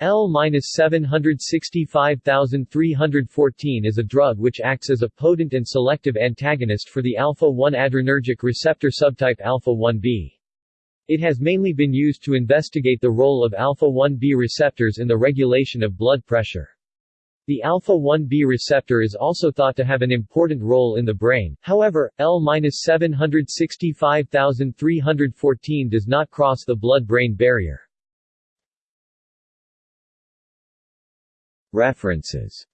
L-765314 is a drug which acts as a potent and selective antagonist for the alpha-1 adrenergic receptor subtype alpha-1b. It has mainly been used to investigate the role of alpha-1b receptors in the regulation of blood pressure. The alpha-1b receptor is also thought to have an important role in the brain, however, L-765314 does not cross the blood-brain barrier. References